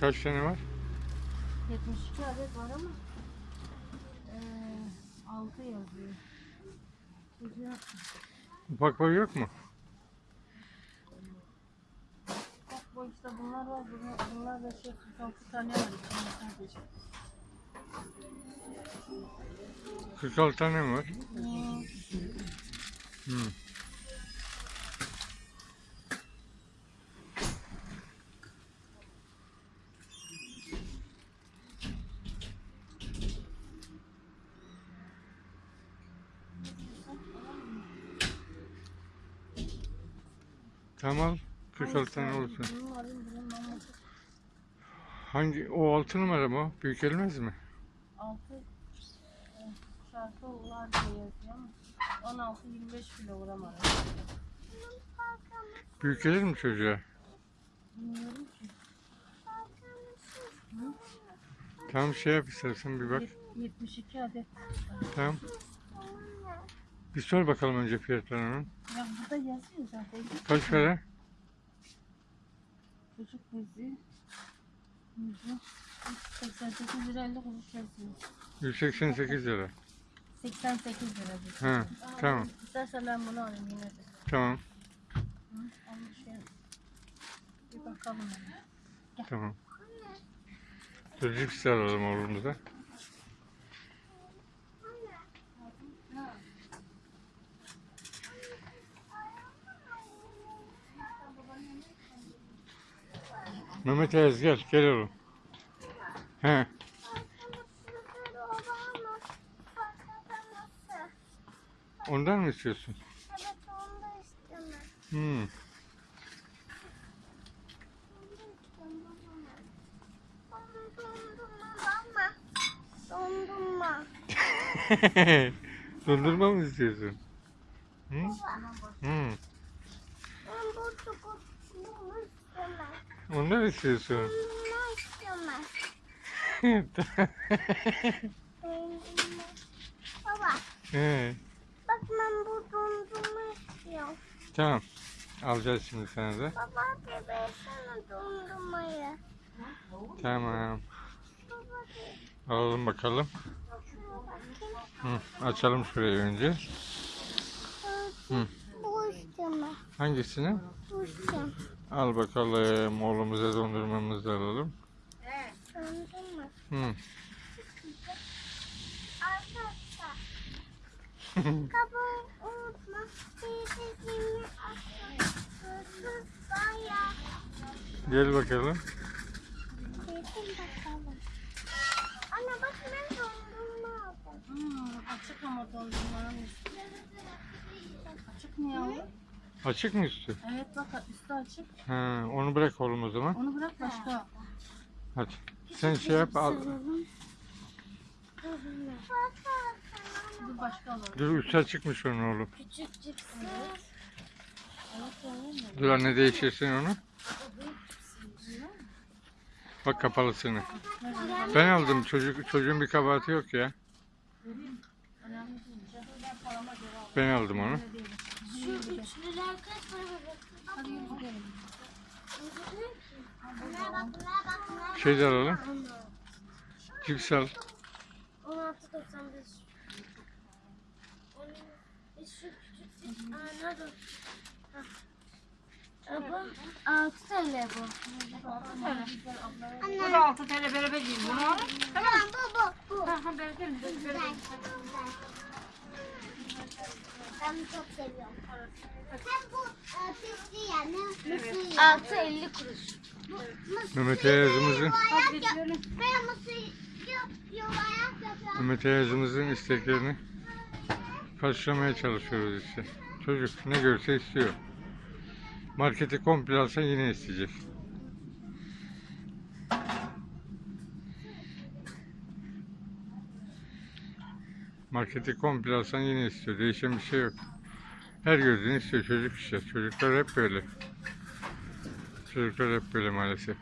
Kaç tane var? 72 adet var ama eee 6 yazıyor. Çocuğa Ufak boy yok mu? bak bu işte bunlar var. Bunlar, bunlar da şey 46 tane var içinde sadece. 46 tane mi var? Hmm. Tamam. 46 tane olsun. Hangi? O 6 numara mı? Büyük gelmez mi? 6 şarkı var diye yazıyor ama 16-25 kilogram arası. Büyük gelir mi çocuğa? Bilmiyorum ki. Tamam şey yap istersen bir bak. Yet- 72 adet. Tamam. Bir sor bakalım önce fiyatlarını. Ya burada yazıyor zaten. Kaç para? Çocuk bezi. Yüzü 88 lira 50 kuruş yazıyor. 188 lira. 88 lira. Ha, tamam. İstersen ben bunu alayım yine de. Tamam. Hı? Şey, bir bakalım. ona. Tamam. Cipsi alalım oğlumuza. Mehmet Ayaz gel, gel oğlum. He, ondan mı istiyorsun? Evet onu da istemem. Hmm. Dondurma mı istiyorsun? Hı? Hmm. Ben bu çikolatını Ondan istiyorsun. Dondurma. Baba He, bak ben bu dondurma istiyorum. tamam. Alacağız şimdi sana da. Baba de versene dondurmayı. Tamam. Baba Alalım bakalım. Hı, açalım şurayı önce. Hı. Bu istemem. Hangisini? Bu istemem. Al bakalım. Oğlumuza dondurmamızı alalım. Dondurma. Hı. Kabuğu unutma. Teyzeciğimi. Gel bakalım. Yedim bakalım. Anne bak ben dondurma aldım. Hmm, açık ama dondurmanın üstü. Açık mı yavrum? Açık mı üstü? Evet bak üstü açık. Ha, onu bırak oğlum o zaman. Onu bırak başka. Hadi. Sen şey yap al. Dur başka alalım. Dur üstü açıkmış onun oğlum. Küçük cipsi. Evet öyle mi? Dur anne değiştirsin onu. Bak kapalısını. Ben aldım. Çocuk çocuğun bir kabahati yok ya. Ben aldım onu. Şu üçlüler kaç para? Hadi yürü gidelim. Bunlara bak, bunlara bak, bunlara bak. Şey de alalım. Cips al. 16.95. Onun- Şu küçük? Hah. Aa, Bu 6 TL bu. Bu da 6 TL beraber değil. Bunu. Tamam bu bu. bu. Ha ha. Beraber. Güzel. Ben bunu çok seviyorum. Hem bu e, pisli yani. Mısır. 6.50 kuruş. Mehmet Ayaz'ımızın Hadi bitirelim. Ben mısır yuvarlak yapıyorum. Mehmet Ayaz'ımızın isteklerini karşılamaya çalışıyoruz işte. Çocuk ne görse istiyor. Marketi komple alsan yine isteyecek. Marketi komple alsan yine istiyor. Değişen bir şey yok. Her gördüğünü istiyor çocuk işte. Çocuklar hep böyle. Çocuklar hep böyle maalesef.